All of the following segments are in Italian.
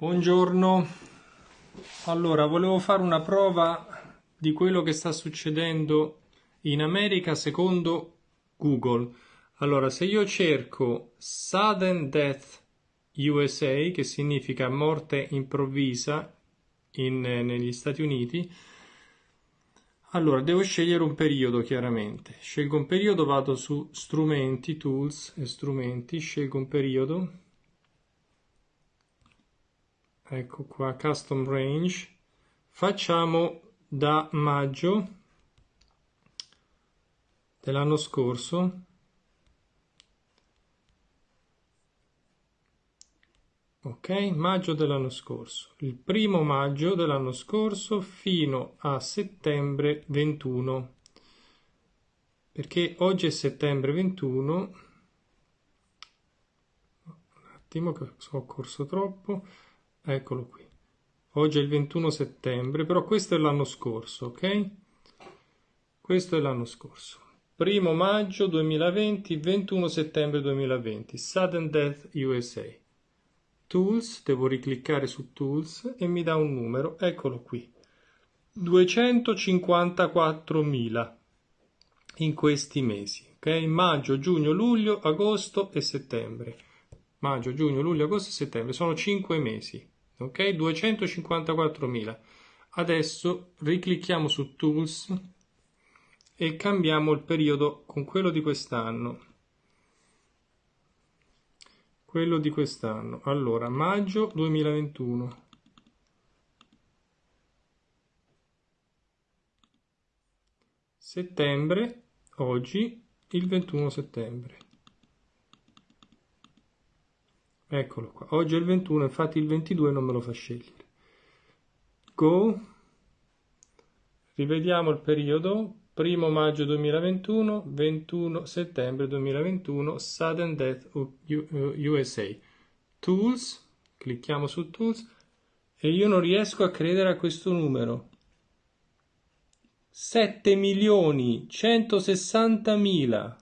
Buongiorno, allora volevo fare una prova di quello che sta succedendo in America secondo Google. Allora, se io cerco Sudden Death USA, che significa morte improvvisa in, negli Stati Uniti, allora devo scegliere un periodo chiaramente. Scelgo un periodo, vado su strumenti, tools e strumenti, scelgo un periodo ecco qua custom range. Facciamo da maggio dell'anno scorso. Ok maggio dell'anno scorso. Il primo maggio dell'anno scorso fino a settembre 21 perché oggi è settembre 21 un attimo che ho corso troppo eccolo qui. Oggi è il 21 settembre però questo è l'anno scorso ok? Questo è l'anno scorso. Primo maggio 2020 21 settembre 2020 sudden death USA tools devo ricliccare su tools e mi dà un numero. Eccolo qui. 254.000 in questi mesi ok? Maggio giugno luglio agosto e settembre. Maggio giugno luglio agosto e settembre. Sono 5 mesi ok 254.000 adesso riclicchiamo su tools e cambiamo il periodo con quello di quest'anno. Quello di quest'anno. Allora maggio 2021 settembre oggi il 21 settembre eccolo qua. Oggi è il 21 infatti il 22 non me lo fa scegliere. Go. Rivediamo il periodo. 1 maggio 2021 21 settembre 2021 sudden death USA tools. Clicchiamo su tools. E io non riesco a credere a questo numero. 7 milioni 160 mila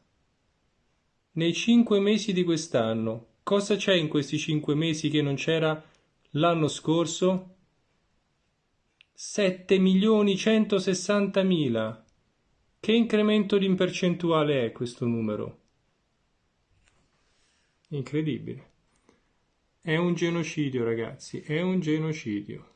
nei 5 mesi di quest'anno Cosa c'è in questi cinque mesi che non c'era l'anno scorso? 7 milioni 160 mila. Che incremento di percentuale è questo numero? Incredibile. È un genocidio, ragazzi, è un genocidio.